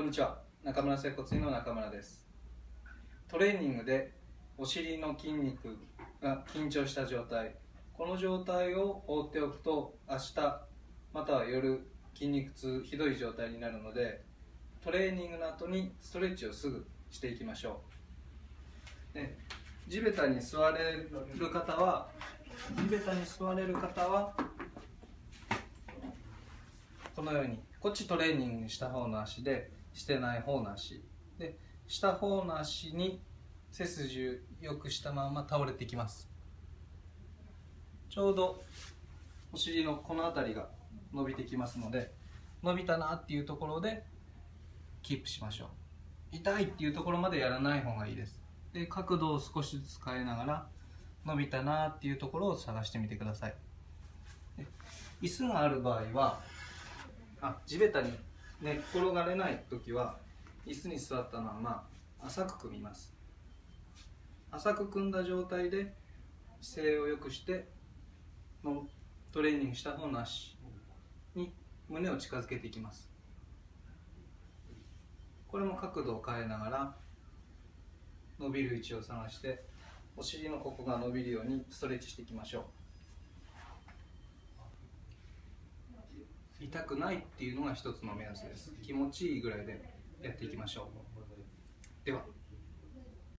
こんにちは。中村接骨院の中村です。トレーニングでお尻の筋肉が緊張した状態。この状態を放っておくと明日または夜筋肉痛ひどい状態になるのでトレーニングの後にストレッチをすぐしていきましょう。で地べたに座れる方は地べたに座れる方はこのようにこっちトレーニングした方の足でしてない方の足でした方の足に背筋をよくしたまま倒れていきます。ちょうどお尻のこの辺りが伸びてきますので伸びたなっていうところでキープしましょう。痛いっていうところまでやらない方がいいです。で角度を少しずつ変えながら伸びたなっていうところを探してみてください。椅子がある場合はあ地べたに寝っ転がれない時は椅子に座ったまま浅く組みます。浅く組んだ状態で姿勢を良くしてのトレーニングした方の足に胸を近づけていきます。これも角度を変えながら伸びる位置を探してお尻のここが伸びるようにストレッチしていきましょう。痛くないっていうのが一つの目安です。気持ちいいぐらいでやっていきましょう。では。